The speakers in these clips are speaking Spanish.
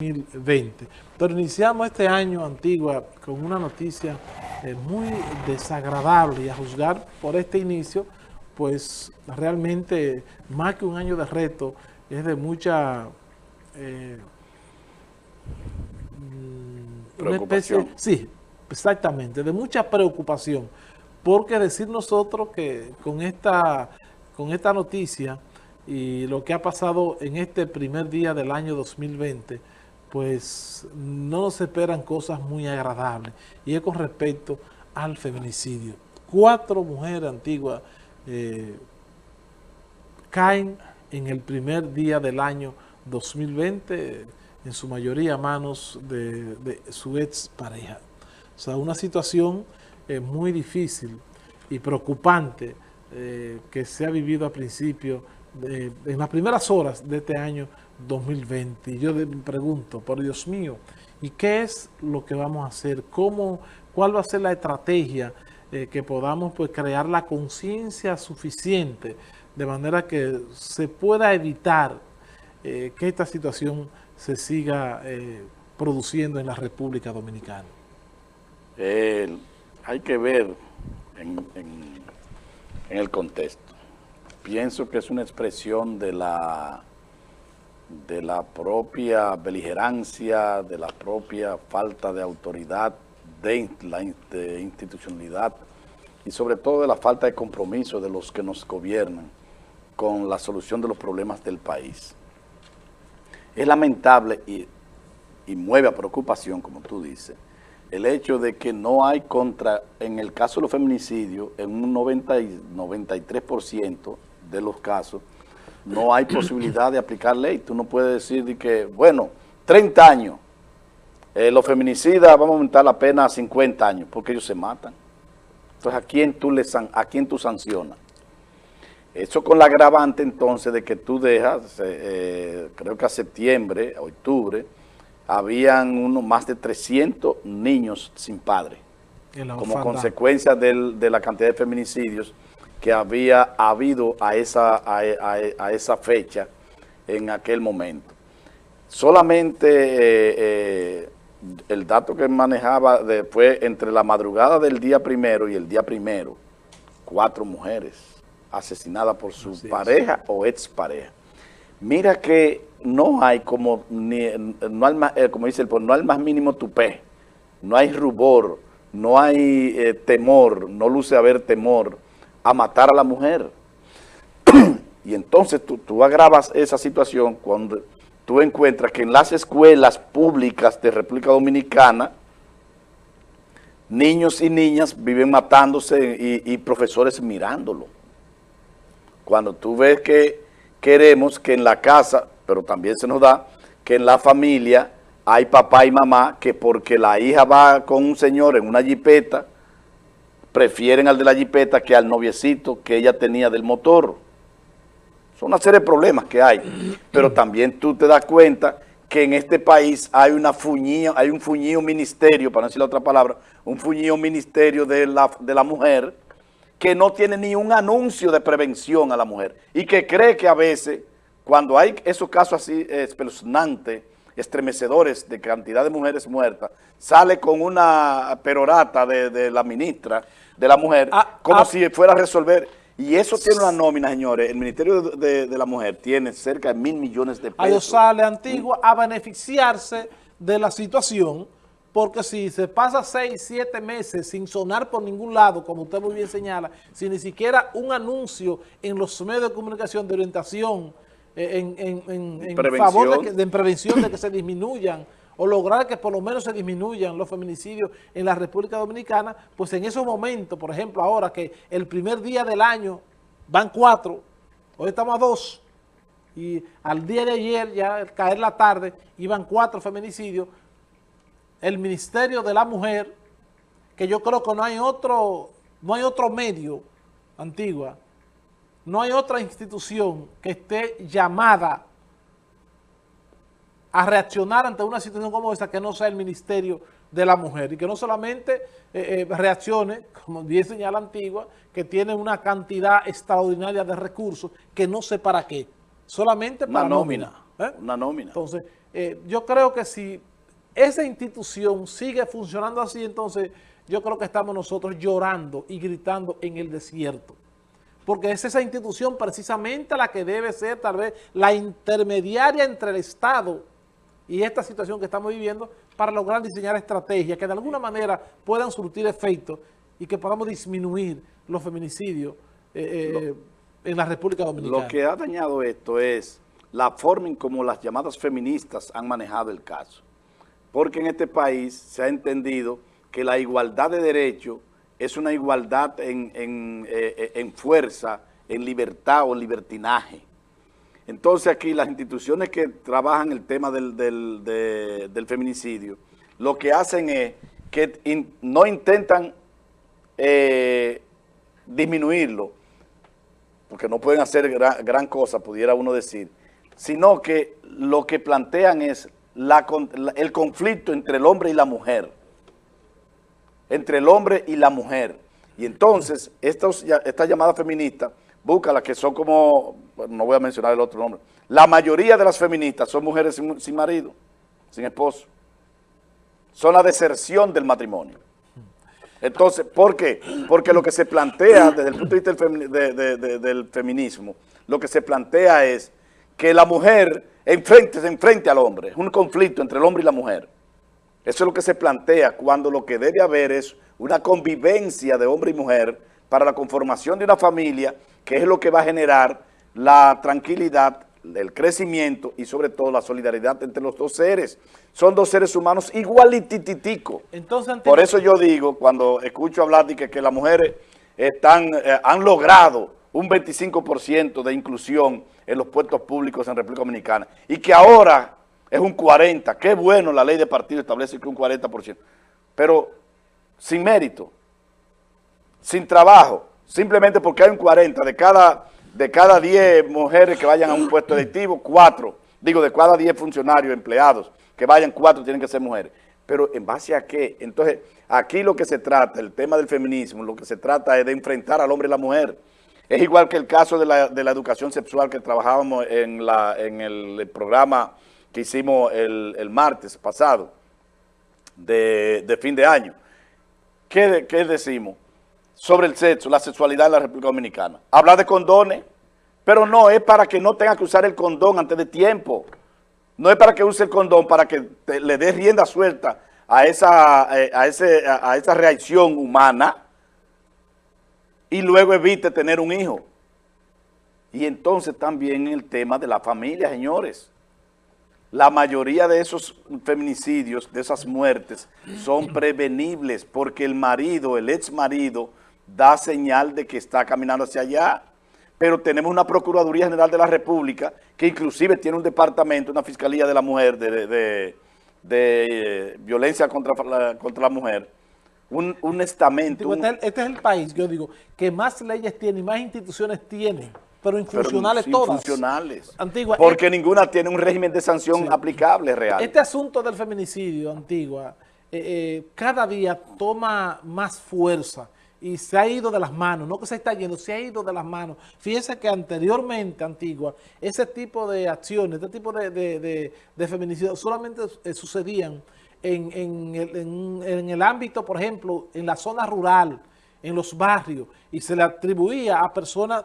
2020. Pero iniciamos este año, Antigua, con una noticia eh, muy desagradable y a juzgar por este inicio, pues realmente más que un año de reto, es de mucha... Eh, mm, preocupación. sí, exactamente, de mucha preocupación. Porque decir nosotros que con esta, con esta noticia y lo que ha pasado en este primer día del año 2020, pues no nos esperan cosas muy agradables. Y es con respecto al feminicidio. Cuatro mujeres antiguas eh, caen en el primer día del año 2020, en su mayoría a manos de, su ex pareja. O sea, una situación eh, muy difícil y preocupante eh, que se ha vivido a principio, en las primeras horas de este año 2020. Y yo me pregunto, por Dios mío, ¿y qué es lo que vamos a hacer? ¿Cómo, ¿Cuál va a ser la estrategia eh, que podamos pues, crear la conciencia suficiente de manera que se pueda evitar eh, que esta situación se siga eh, produciendo en la República Dominicana? hay que ver en el contexto. Pienso que es una expresión de la de la propia beligerancia, de la propia falta de autoridad, de la institucionalidad y sobre todo de la falta de compromiso de los que nos gobiernan con la solución de los problemas del país. Es lamentable y, mueve a preocupación, como tú dices, el hecho de que no hay contra, en el caso de los feminicidios, en un 90 93% de los casos, no hay posibilidad de aplicar ley. Tú no puedes decir que, bueno, 30 años, eh, los feminicidas vamos a aumentar la pena a 50 años, porque ellos se matan. Entonces, ¿a quién tú, le a quién tú sancionas? Eso con la agravante entonces de que tú dejas, eh, eh, creo que a septiembre, a octubre, habían uno, más de 300 niños sin padre, como consecuencia de la cantidad de feminicidios que había habido a esa, a, esa fecha en aquel momento. Solamente eh, eh, el dato que manejaba fue entre la madrugada del día primero y el día primero, cuatro mujeres asesinadas por su pareja o expareja. Mira que no hay como, ni, no hay, eh, como dice el no hay más mínimo tupé, no hay rubor, no hay temor, no luce haber temor a matar a la mujer. y entonces tú, agravas esa situación cuando tú encuentras que en las escuelas públicas de República Dominicana, niños y niñas viven matándose y, y, profesores mirándolo. Cuando tú ves que queremos que en la casa, pero también se nos da, que en la familia hay papá y mamá que porque la hija va con un señor en una jipeta, prefieren al de la jipeta que al noviecito que ella tenía del motor. Son una serie de problemas que hay, pero también tú te das cuenta que en este país hay una fuñía, hay un fuñío ministerio, para no decir la otra palabra, un fuñío ministerio de la, de la mujer que no tiene ni un anuncio de prevención a la mujer y que cree que a veces, cuando hay esos casos así espeluznantes, estremecedores de cantidad de mujeres muertas, sale con una perorata de, la ministra de la mujer, ah, como ah. si fuera a resolver. Y eso tiene una nómina, señores. El Ministerio de, la Mujer tiene cerca de mil millones de pesos. Ahí sale Antigua a beneficiarse de la situación, porque si se pasa seis, siete meses sin sonar por ningún lado, como usted muy bien señala, sin ni siquiera un anuncio en los medios de comunicación de orientación, en, en, favor de, prevención de que se disminuyan o lograr que por lo menos se disminuyan los feminicidios en la República Dominicana, pues en esos momentos, por ejemplo, ahora que el primer día del año van cuatro, hoy estamos a dos, y al día de ayer, ya al caer la tarde, iban cuatro feminicidios, el Ministerio de la Mujer, que yo creo que no hay otro, no hay otro medio, Antigua, no hay otra institución que esté llamada a reaccionar ante una situación como esta que no sea el Ministerio de la Mujer y que no solamente eh, eh, reaccione, como bien señala Antigua, que tiene una cantidad extraordinaria de recursos que no sé para qué, solamente para una nómina. ¿eh? Una nómina. Entonces, yo creo que si esa institución sigue funcionando así, entonces yo creo que estamos nosotros llorando y gritando en el desierto. Porque es esa institución precisamente la que debe ser tal vez la intermediaria entre el Estado y esta situación que estamos viviendo para lograr diseñar estrategias que de alguna manera puedan surtir efectos y que podamos disminuir los feminicidios eh, eh, en la República Dominicana. Lo que ha dañado esto es la forma en cómo las llamadas feministas han manejado el caso. Porque en este país se ha entendido que la igualdad de derechos es una igualdad en, eh, en, fuerza, en libertad o libertinaje. Entonces aquí las instituciones que trabajan el tema del, del, feminicidio, lo que hacen es que no intentan eh, disminuirlo, porque no pueden hacer gran, cosa, pudiera uno decir, sino que lo que plantean es la, el conflicto entre el hombre y la mujer, entre el hombre y la mujer. Y entonces, estos, esta llamada feminista, búscala, que son como, no voy a mencionar el otro nombre, la mayoría de las feministas son mujeres sin, sin marido, sin esposo. Son la deserción del matrimonio. Entonces, ¿por qué? Porque lo que se plantea desde el punto de vista del, feminismo, lo que se plantea es que la mujer enfrente, se enfrente al hombre, es un conflicto entre el hombre y la mujer. Eso es lo que se plantea cuando lo que debe haber es una convivencia de hombre y mujer para la conformación de una familia, que es lo que va a generar la tranquilidad, el crecimiento y sobre todo la solidaridad entre los dos seres. Son dos seres humanos igualitititicos. Entonces, Por eso yo digo, cuando escucho hablar de que, las mujeres están, eh, han logrado un 25% de inclusión en los puestos públicos en República Dominicana y que ahora es un 40%. Qué bueno la ley de partido establece que un 40%. Pero sin mérito, sin trabajo, simplemente porque hay un 40% de cada de cada 10 mujeres que vayan a un puesto electivo, 4, digo, de cada 10 funcionarios, empleados, que vayan, 4 tienen que ser mujeres. Pero ¿en base a qué? Entonces, aquí lo que se trata, el tema del feminismo, lo que se trata es de enfrentar al hombre y la mujer. Es igual que el caso de la, de la educación sexual que trabajábamos en, la, en el, programa hicimos el, martes pasado, de, de, fin de año. ¿Qué, ¿Qué decimos? sobre el sexo, la sexualidad en la República Dominicana. Habla de condones, pero no es para que no tenga que usar el condón antes de tiempo. No es para que use el condón, para que le dé rienda suelta a esa, a, ese, a esa reacción humana y luego evite tener un hijo. Y entonces también el tema de la familia, señores. La mayoría de esos feminicidios, de esas muertes, son prevenibles porque el marido, el ex marido, da señal de que está caminando hacia allá. Pero tenemos una Procuraduría General de la República que inclusive tiene un departamento, una Fiscalía de la Mujer, de, eh, violencia contra la, contra la mujer, un, un estamento. Este, este, es el país, yo digo, que más leyes tiene y más instituciones tiene, pero infuncionales pero todas. Infuncionales. Antigua. Porque eh, ninguna tiene un régimen de sanción aplicable real. Este asunto del feminicidio, Antigua, eh, cada día toma más fuerza y se ha ido de las manos, no que se está yendo, se ha ido de las manos. Fíjense que anteriormente, Antigua, ese tipo de acciones, este tipo de, de, feminicidio solamente eh, sucedían en, en, el, en, el ámbito, por ejemplo, en la zona rural, en los barrios, y se le atribuía a personas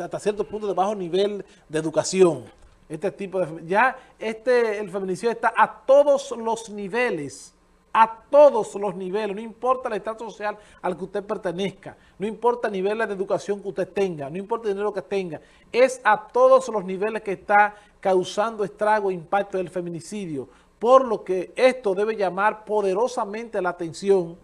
hasta cierto punto de bajo nivel de educación. Este tipo de... Ya este, el feminicidio está a todos los niveles a todos los niveles, no importa el estado social al que usted pertenezca, no importa el nivel de educación que usted tenga, no importa el dinero que tenga, es a todos los niveles que está causando estrago e impacto del feminicidio, por lo que esto debe llamar poderosamente la atención,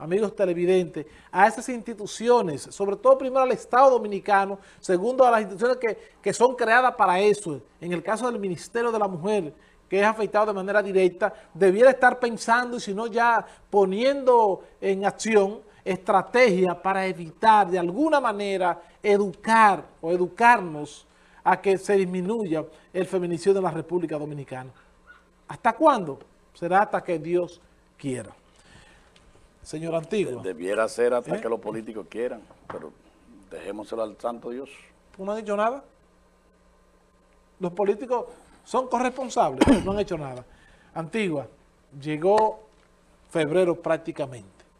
amigos televidentes, a esas instituciones, sobre todo primero al Estado Dominicano, segundo a las instituciones que, que son creadas para eso, en el caso del Ministerio de la Mujer, que es afectado de manera directa, debiera estar pensando y si no ya poniendo en acción estrategia para evitar de alguna manera educar o educarnos a que se disminuya el feminicidio en la República Dominicana. ¿Hasta cuándo? Será hasta que Dios quiera. Señor Antiguo. Debiera ser hasta ¿Eh? que los políticos quieran, pero dejémoselo al santo Dios. ¿No ha dicho nada? Los políticos son corresponsables, no han hecho nada. Antigua, llegó febrero prácticamente.